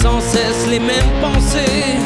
sans cesse les mêmes pensées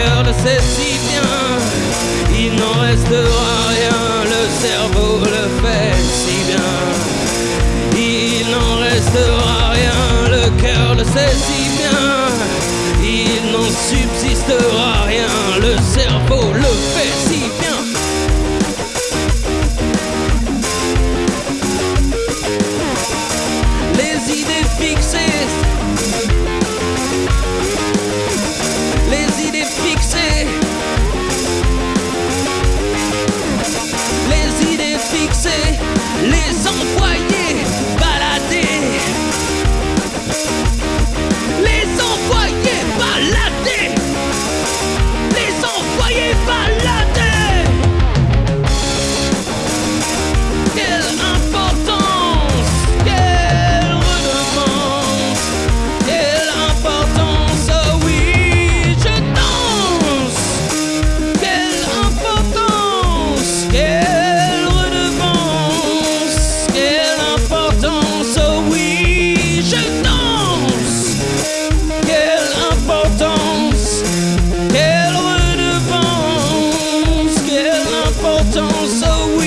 Le cœur le sait si bien, il n'en restera rien, le cerveau le fait si bien, il n'en restera rien, le cœur le sait si bien, il n'en subsistera rien, le cerveau le fait si bien. Les idées fixées hold on so